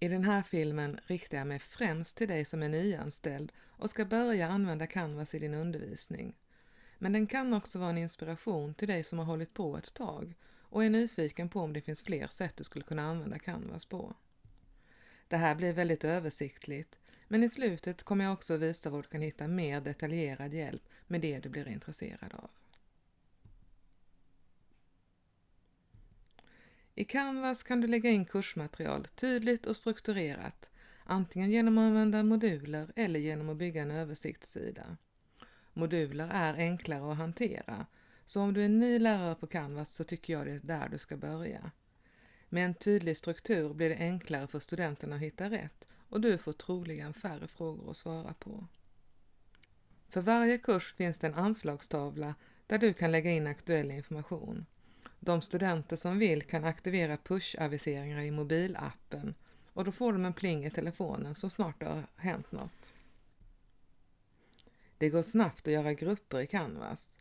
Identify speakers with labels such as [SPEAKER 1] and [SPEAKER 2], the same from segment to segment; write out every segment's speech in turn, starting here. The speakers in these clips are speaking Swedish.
[SPEAKER 1] I den här filmen riktar jag mig främst till dig som är nyanställd och ska börja använda Canvas i din undervisning. Men den kan också vara en inspiration till dig som har hållit på ett tag och är nyfiken på om det finns fler sätt du skulle kunna använda Canvas på. Det här blir väldigt översiktligt, men i slutet kommer jag också visa var du kan hitta mer detaljerad hjälp med det du blir intresserad av. I Canvas kan du lägga in kursmaterial tydligt och strukturerat, antingen genom att använda moduler eller genom att bygga en översiktssida. Moduler är enklare att hantera, så om du är ny lärare på Canvas så tycker jag det är där du ska börja. Med en tydlig struktur blir det enklare för studenterna att hitta rätt och du får troligen färre frågor att svara på. För varje kurs finns det en anslagstavla där du kan lägga in aktuell information. De studenter som vill kan aktivera push-aviseringar i mobilappen och då får de en pling i telefonen så snart det har hänt något. Det går snabbt att göra grupper i Canvas.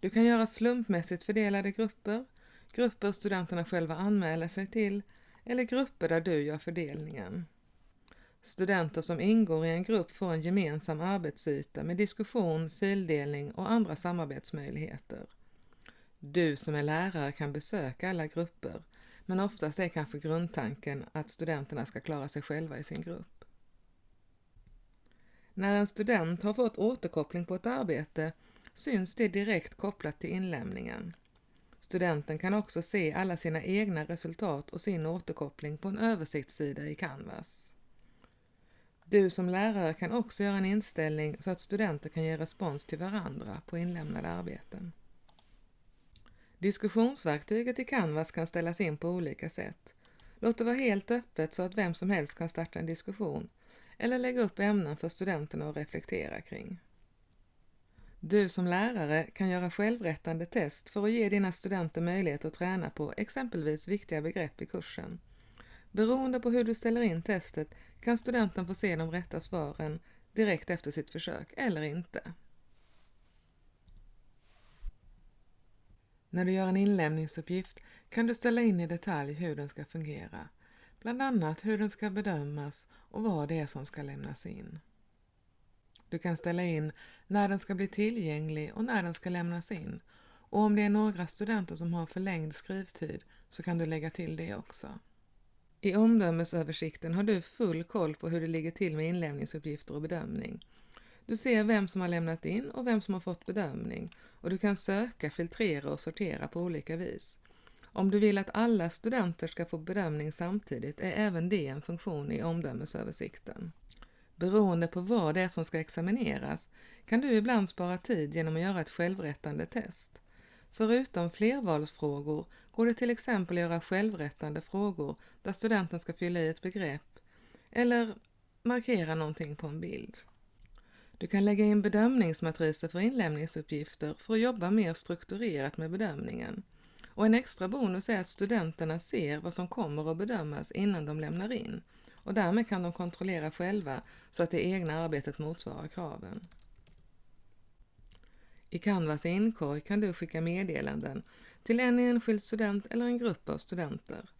[SPEAKER 1] Du kan göra slumpmässigt fördelade grupper, grupper studenterna själva anmäler sig till eller grupper där du gör fördelningen. Studenter som ingår i en grupp får en gemensam arbetsyta med diskussion, fildelning och andra samarbetsmöjligheter. Du som är lärare kan besöka alla grupper, men oftast är kanske grundtanken att studenterna ska klara sig själva i sin grupp. När en student har fått återkoppling på ett arbete syns det direkt kopplat till inlämningen. Studenten kan också se alla sina egna resultat och sin återkoppling på en översiktssida i Canvas. Du som lärare kan också göra en inställning så att studenter kan ge respons till varandra på inlämnade arbeten. Diskussionsverktyget i Canvas kan ställas in på olika sätt. Låt det vara helt öppet så att vem som helst kan starta en diskussion eller lägga upp ämnen för studenterna att reflektera kring. Du som lärare kan göra självrättande test för att ge dina studenter möjlighet att träna på exempelvis viktiga begrepp i kursen. Beroende på hur du ställer in testet kan studenten få se de rätta svaren direkt efter sitt försök eller inte. När du gör en inlämningsuppgift kan du ställa in i detalj hur den ska fungera, bland annat hur den ska bedömas och vad det är som ska lämnas in. Du kan ställa in när den ska bli tillgänglig och när den ska lämnas in och om det är några studenter som har förlängd skrivtid så kan du lägga till det också. I omdömesöversikten har du full koll på hur det ligger till med inlämningsuppgifter och bedömning. Du ser vem som har lämnat in och vem som har fått bedömning och du kan söka, filtrera och sortera på olika vis. Om du vill att alla studenter ska få bedömning samtidigt är även det en funktion i omdömesöversikten. Beroende på vad det är som ska examineras kan du ibland spara tid genom att göra ett självrättande test. Förutom flervalsfrågor går det till exempel att göra självrättande frågor där studenten ska fylla i ett begrepp eller markera någonting på en bild. Du kan lägga in bedömningsmatriser för inlämningsuppgifter för att jobba mer strukturerat med bedömningen. Och en extra bonus är att studenterna ser vad som kommer att bedömas innan de lämnar in och därmed kan de kontrollera själva så att det egna arbetet motsvarar kraven. I Canvas inkorg kan du skicka meddelanden till en enskild student eller en grupp av studenter.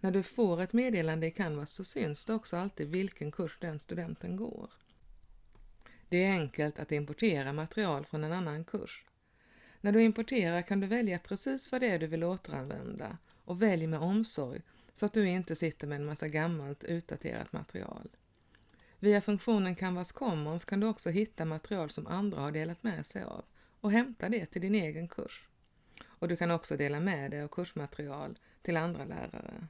[SPEAKER 1] När du får ett meddelande i Canvas så syns det också alltid vilken kurs den studenten går. Det är enkelt att importera material från en annan kurs. När du importerar kan du välja precis vad det är du vill återanvända och välj med omsorg så att du inte sitter med en massa gammalt utdaterat material. Via funktionen Canvas Commons kan du också hitta material som andra har delat med sig av och hämta det till din egen kurs. Och du kan också dela med dig av kursmaterial till andra lärare.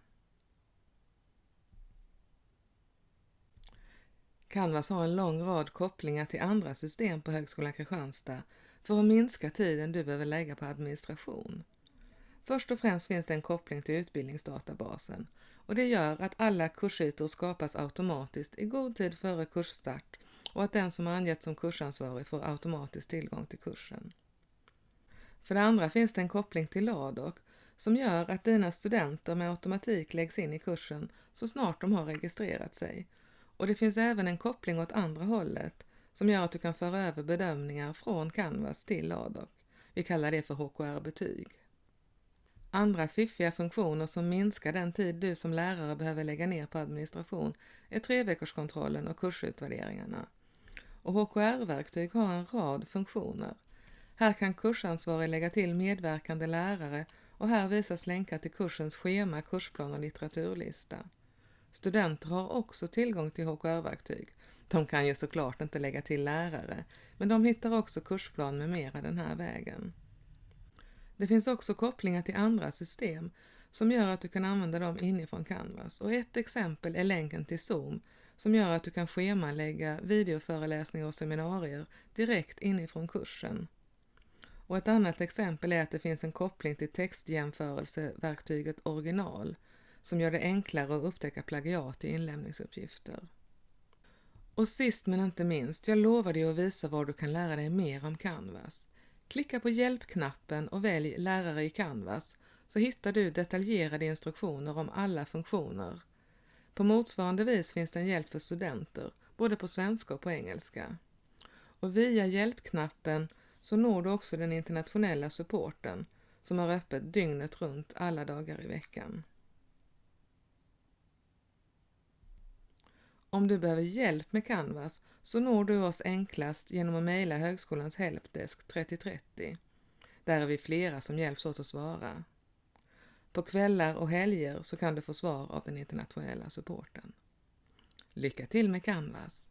[SPEAKER 1] Canvas alltså har en lång rad kopplingar till andra system på Högskolan Kristianstad för att minska tiden du behöver lägga på administration. Först och främst finns det en koppling till utbildningsdatabasen och det gör att alla kursytor skapas automatiskt i god tid före kursstart och att den som angetts som kursansvarig får automatiskt tillgång till kursen. För det andra finns det en koppling till Ladok som gör att dina studenter med automatik läggs in i kursen så snart de har registrerat sig. Och det finns även en koppling åt andra hållet som gör att du kan föra över bedömningar från Canvas till LADOC. Vi kallar det för HKR-betyg. Andra fiffiga funktioner som minskar den tid du som lärare behöver lägga ner på administration är treveckorskontrollen och kursutvärderingarna. Och HKR-verktyg har en rad funktioner. Här kan kursansvarig lägga till medverkande lärare och här visas länkar till kursens schema, kursplan och litteraturlista. Studenter har också tillgång till HKR-verktyg. De kan ju såklart inte lägga till lärare, men de hittar också kursplan med mera den här vägen. Det finns också kopplingar till andra system som gör att du kan använda dem inifrån Canvas och ett exempel är länken till Zoom som gör att du kan schemalägga videoföreläsningar och seminarier direkt inifrån kursen. Och ett annat exempel är att det finns en koppling till textjämförelseverktyget original som gör det enklare att upptäcka plagiat i inlämningsuppgifter. Och sist men inte minst, jag lovar dig att visa var du kan lära dig mer om Canvas. Klicka på hjälpknappen och välj lärare i Canvas så hittar du detaljerade instruktioner om alla funktioner. På motsvarande vis finns det en hjälp för studenter, både på svenska och på engelska. Och via hjälpknappen så når du också den internationella supporten som har öppet dygnet runt alla dagar i veckan. Om du behöver hjälp med Canvas så når du oss enklast genom att mejla Högskolans Helpdesk 3030. Där är vi flera som hjälps åt att svara. På kvällar och helger så kan du få svar av den internationella supporten. Lycka till med Canvas!